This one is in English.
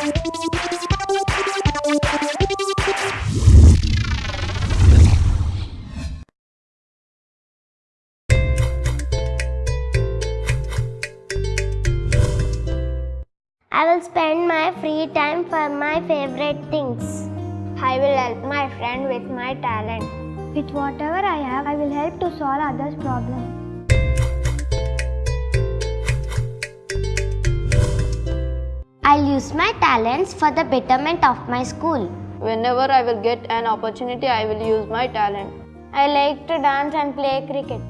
I will spend my free time for my favorite things. I will help my friend with my talent. With whatever I have, I will help to solve others' problems. Use my talents for the betterment of my school. Whenever I will get an opportunity, I will use my talent. I like to dance and play cricket.